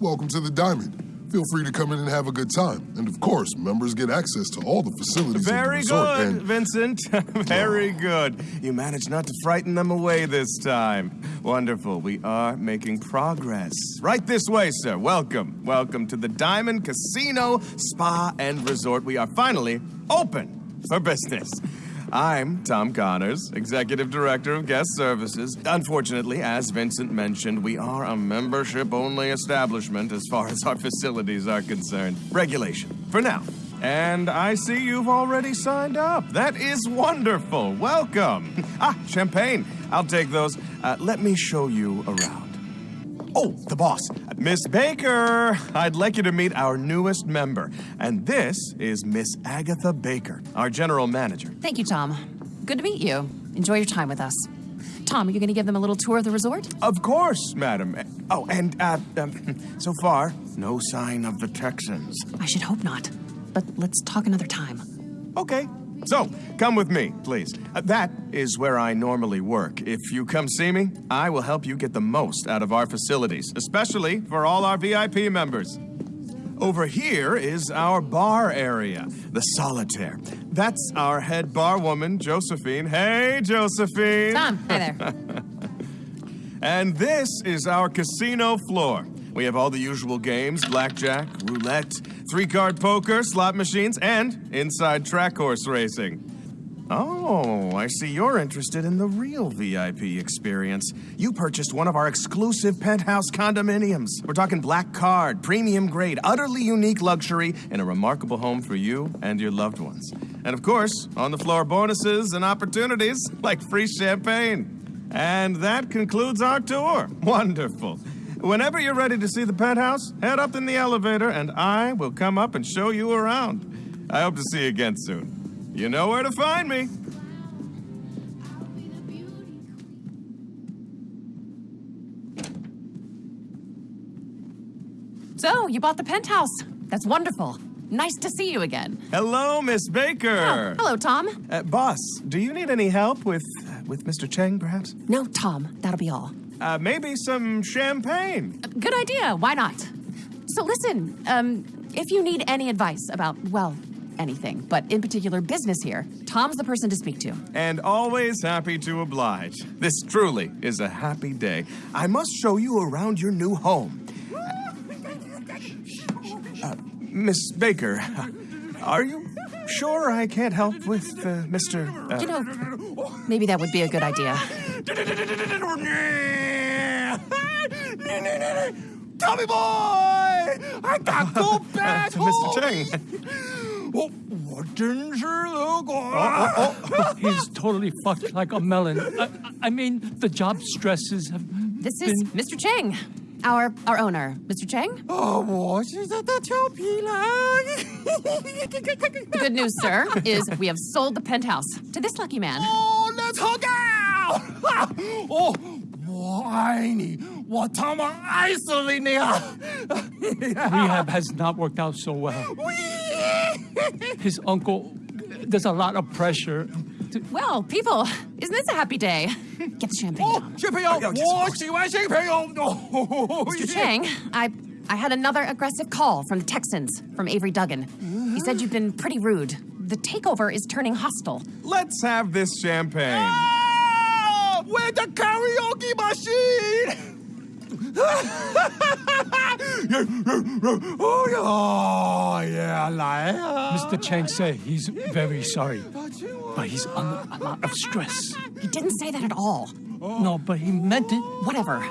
welcome to the Diamond. Feel free to come in and have a good time. And of course, members get access to all the facilities Very the good, and Vincent. Very good. You managed not to frighten them away this time. Wonderful. We are making progress. Right this way, sir. Welcome. Welcome to the Diamond Casino, Spa, and Resort. We are finally open for business. I'm Tom Connors, Executive Director of Guest Services. Unfortunately, as Vincent mentioned, we are a membership only establishment as far as our facilities are concerned. Regulation, for now. And I see you've already signed up. That is wonderful. Welcome. Ah, champagne. I'll take those. Uh, let me show you around. Oh, the boss. Miss Baker, I'd like you to meet our newest member. And this is Miss Agatha Baker, our general manager. Thank you, Tom. Good to meet you. Enjoy your time with us. Tom, are you going to give them a little tour of the resort? Of course, madam. Oh, and uh, um, so far, no sign of the Texans. I should hope not. But let's talk another time. Okay. So, come with me, please. Uh, that is where I normally work. If you come see me, I will help you get the most out of our facilities, especially for all our VIP members. Over here is our bar area, the Solitaire. That's our head bar woman, Josephine. Hey, Josephine. Tom, hi there. And this is our casino floor. We have all the usual games blackjack, roulette, three card poker, slot machines, and inside track horse racing. Oh, I see you're interested in the real VIP experience. You purchased one of our exclusive penthouse condominiums. We're talking black card, premium grade, utterly unique luxury, and a remarkable home for you and your loved ones. And of course, on the floor bonuses and opportunities like free champagne. And that concludes our tour. Wonderful. Whenever you're ready to see the penthouse, head up in the elevator and I will come up and show you around. I hope to see you again soon. You know where to find me. So, you bought the penthouse. That's wonderful. Nice to see you again. Hello, Miss Baker. Oh, hello, Tom. Uh, boss, do you need any help with with Mr. Cheng, perhaps? No, Tom, that'll be all. Uh, maybe some champagne. Good idea. Why not? So, listen, um, if you need any advice about, well, anything, but in particular business here, Tom's the person to speak to. And always happy to oblige. This truly is a happy day. I must show you around your new home. Uh, Miss Baker, are you sure I can't help with uh, Mr. Uh, You know, maybe that would be a good idea. Tommy boy, I got go back Mr. Oh, what danger, look! Oh, oh, oh, oh. He's totally fucked like a melon. I, I mean, the job stresses have. This is. Mr. Cheng, our our owner, Mr. Cheng. Oh, what is that? The good news, sir, is we have sold the penthouse to this lucky man. Oh, let's hook out! oh, Rehab has not worked out so well. Whee! His uncle, there's a lot of pressure. Well, people, isn't this a happy day? Get the champagne. Oh, champagne! Oh, Mr. Cheng, I, I had another aggressive call from the Texans, from Avery Duggan. He said you've been pretty rude. The takeover is turning hostile. Let's have this champagne. Oh, the karaoke machine! Oh, yeah. Mr. Cheng said he's very sorry, but he's under a lot of stress. He didn't say that at all. No, but he meant it. Whatever.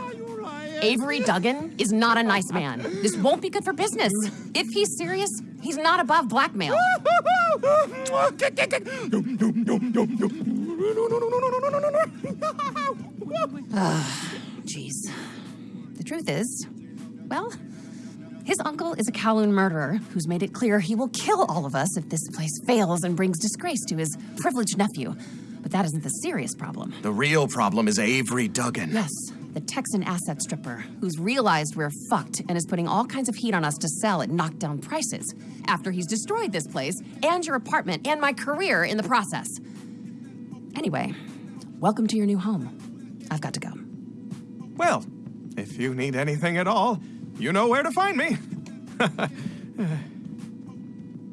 Avery Duggan is not a nice man. This won't be good for business. If he's serious, he's not above blackmail. Jeez. the truth is, well, his uncle is a Kowloon murderer who's made it clear he will kill all of us if this place fails and brings disgrace to his privileged nephew. But that isn't the serious problem. The real problem is Avery Duggan. Yes, the Texan asset stripper who's realized we're fucked and is putting all kinds of heat on us to sell at knockdown prices after he's destroyed this place and your apartment and my career in the process. Anyway, welcome to your new home. I've got to go. Well, if you need anything at all, you know where to find me.